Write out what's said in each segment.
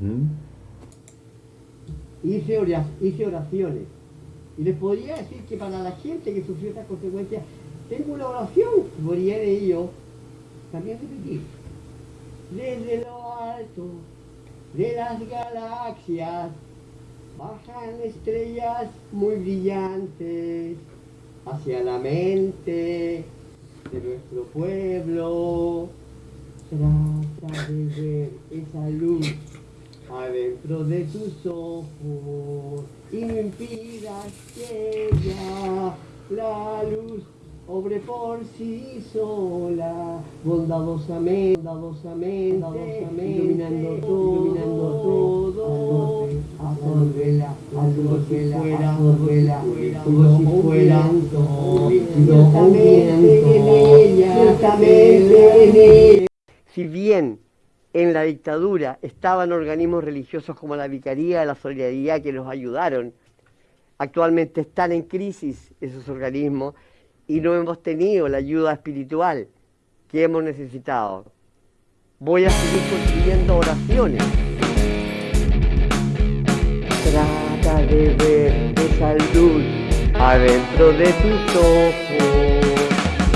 ¿Mm? Hice, hice oraciones. Y les podría decir que para la gente que sufrió estas consecuencias, tengo una oración que podría de ello también repetir. Desde lo alto de las galaxias bajan estrellas muy brillantes hacia la mente de nuestro pueblo. Trata de ver esa luz adentro de tus ojos y no impidas que ya la luz obre por sí sola, bondadosamente, bondadosamente, bondadosamente iluminando todo, iluminando todo, absorbela, absorbela, absorbela, como si fuera un viento, en Si bien en la dictadura estaban organismos religiosos como la Vicaría de la Solidaridad que nos ayudaron. Actualmente están en crisis esos organismos y no hemos tenido la ayuda espiritual que hemos necesitado. Voy a seguir construyendo oraciones. Trata de ver esa luz adentro de tus ojos.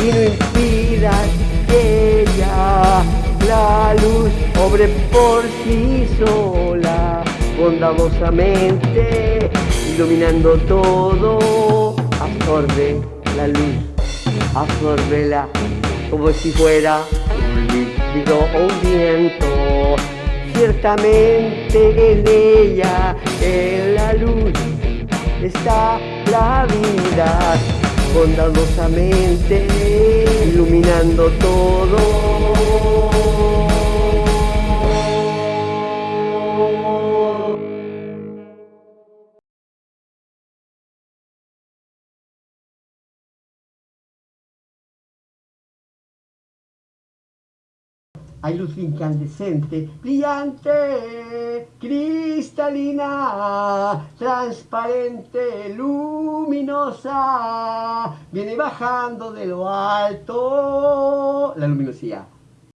Y no impidas que ya la luz. Obre por sí sola, bondadosamente, iluminando todo, absorbe la luz, absorbela como si fuera un líquido o un viento. Ciertamente en ella, está la vida, bondadosamente, iluminando todo. Hay luz incandescente, brillante, cristalina, transparente, luminosa, viene bajando de lo alto la luminosidad.